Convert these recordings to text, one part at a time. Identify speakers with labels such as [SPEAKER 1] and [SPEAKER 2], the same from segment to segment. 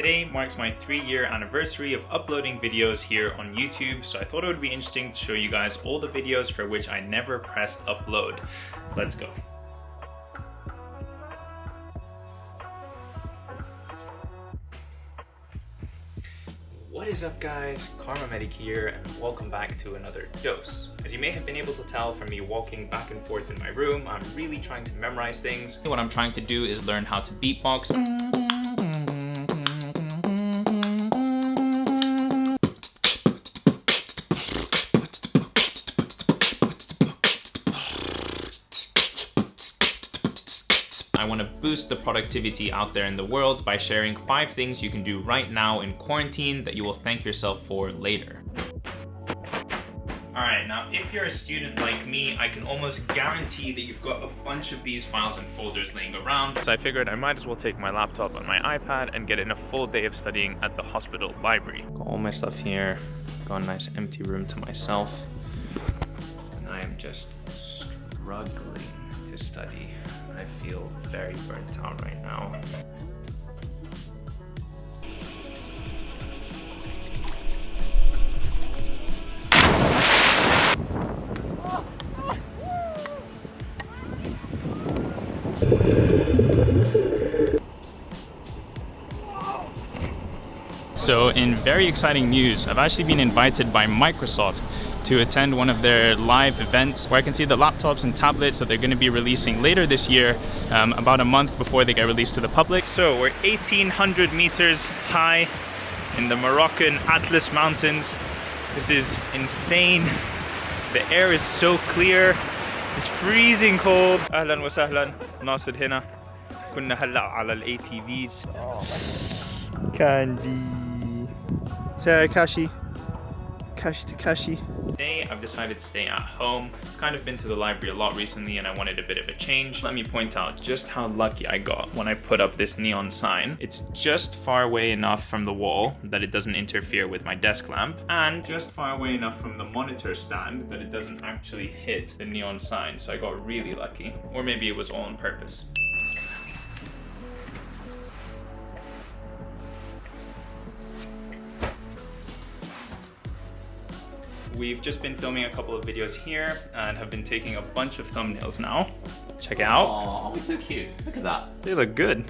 [SPEAKER 1] Today marks my three year anniversary of uploading videos here on YouTube, so I thought it would be interesting to show you guys all the videos for which I never pressed upload. Let's go. What is up guys, Karma Medic here and welcome back to another dose. As you may have been able to tell from me walking back and forth in my room, I'm really trying to memorize things. What I'm trying to do is learn how to beatbox. I want to boost the productivity out there in the world by sharing five things you can do right now in quarantine that you will thank yourself for later. Alright, now if you're a student like me, I can almost guarantee that you've got a bunch of these files and folders laying around. So I figured I might as well take my laptop and my iPad and get in a full day of studying at the hospital library. Got all my stuff here, got a nice empty room to myself. And I am just struggling to study. I feel very burnt out right now. So in very exciting news, I've actually been invited by Microsoft to attend one of their live events where I can see the laptops and tablets that they're going to be releasing later this year, um, about a month before they get released to the public. So we're 1800 meters high in the Moroccan Atlas Mountains. This is insane. The air is so clear. It's freezing cold. أهلا وسهلا ناصر هنا. كنا هلا على ال ATVs.
[SPEAKER 2] Kanji. Sarah Kashi. Kashi Takashi.
[SPEAKER 1] Today I've decided to stay at home. Kind of been to the library a lot recently and I wanted a bit of a change. Let me point out just how lucky I got when I put up this neon sign. It's just far away enough from the wall that it doesn't interfere with my desk lamp and just far away enough from the monitor stand that it doesn't actually hit the neon sign. So I got really lucky. Or maybe it was all on purpose. We've just been filming a couple of videos here and have been taking a bunch of thumbnails now. Check it out.
[SPEAKER 3] Oh, so cute. Look at that.
[SPEAKER 1] They look good.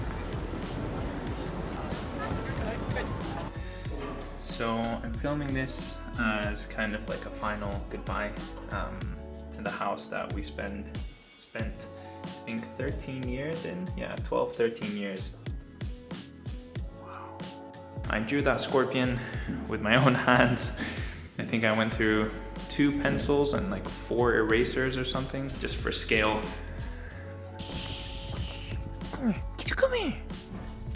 [SPEAKER 1] So I'm filming this as kind of like a final goodbye um, to the house that we spend spent I think 13 years in. Yeah, 12, 13 years. Wow. I drew that scorpion with my own hands. I think I went through two pencils and like four erasers or something, just for scale.
[SPEAKER 2] Come here.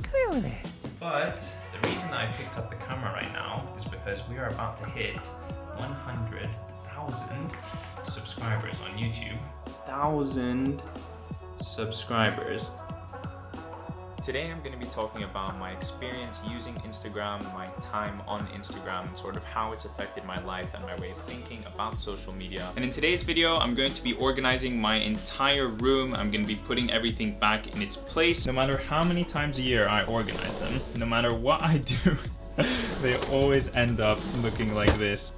[SPEAKER 2] Come here.
[SPEAKER 1] But the reason I picked up the camera right now is because we are about to hit 100,000 subscribers on YouTube. Thousand subscribers. Today I'm going to be talking about my experience using Instagram, my time on Instagram, and sort of how it's affected my life and my way of thinking about social media. And in today's video, I'm going to be organizing my entire room. I'm going to be putting everything back in its place. No matter how many times a year I organize them, no matter what I do, they always end up looking like this.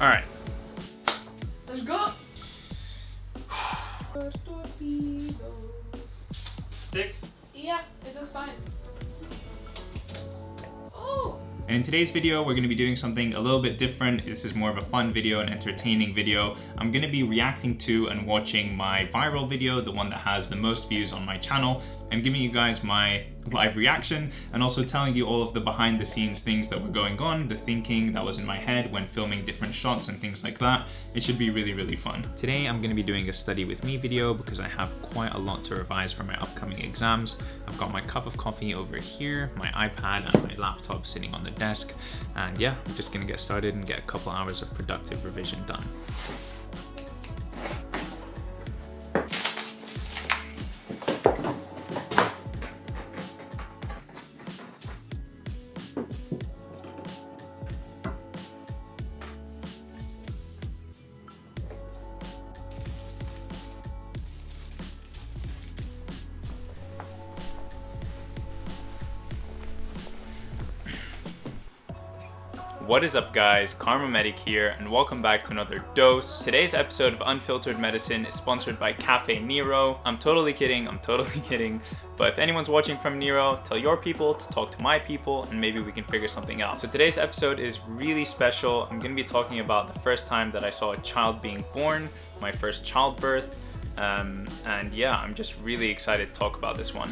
[SPEAKER 1] All right, stick.
[SPEAKER 4] Yeah, it looks fine. Oh,
[SPEAKER 1] And in today's video, we're gonna be doing something a little bit different. This is more of a fun video, an entertaining video. I'm gonna be reacting to and watching my viral video, the one that has the most views on my channel, and giving you guys my live reaction, and also telling you all of the behind the scenes things that were going on, the thinking that was in my head when filming different shots and things like that. It should be really, really fun. Today, I'm gonna be doing a study with me video because I have quite a lot to revise for my upcoming exams. I've got my cup of coffee over here, my iPad and my laptop sitting on the desk. And yeah, I'm just gonna get started and get a couple hours of productive revision done. What is up guys, Karma Medic here and welcome back to another dose. Today's episode of Unfiltered Medicine is sponsored by Caffè Nero. I'm totally kidding, I'm totally kidding. But if anyone's watching from Nero, tell your people to talk to my people and maybe we can figure something out. So today's episode is really special. I'm gonna be talking about the first time that I saw a child being born, my first childbirth. Um, and yeah, I'm just really excited to talk about this one.